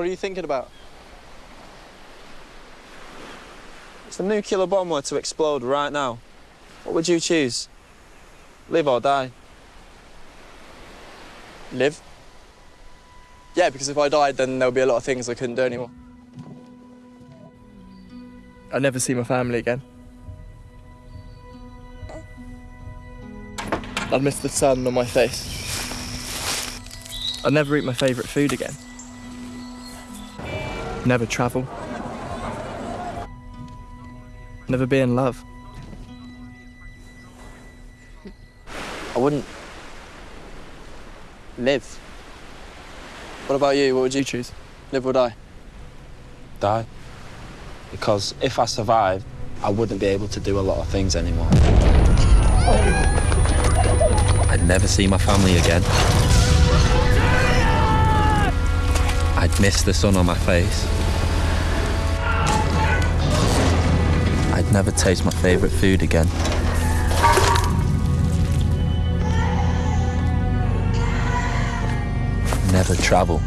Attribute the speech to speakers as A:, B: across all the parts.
A: What are you thinking about?
B: If the nuclear bomb were to explode right now, what would you choose? Live or die?
A: Live. Yeah, because if I died, then there'll be a lot of things I couldn't do anymore. I'd never see my family again. I'd miss the sun on my face. I'd never eat my favourite food again. Never travel. Never be in love. I wouldn't live. What about you? What would you choose? Live or die?
B: Die. Because if I survived, I wouldn't be able to do a lot of things anymore.
C: I'd never see my family again. I'd miss the sun on my face. I'd never taste my favourite food again. Never travel.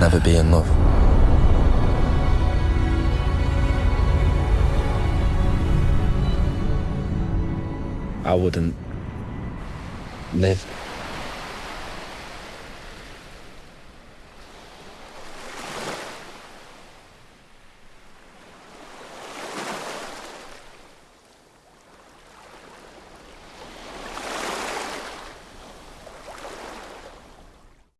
C: Never be in love.
B: I wouldn't live.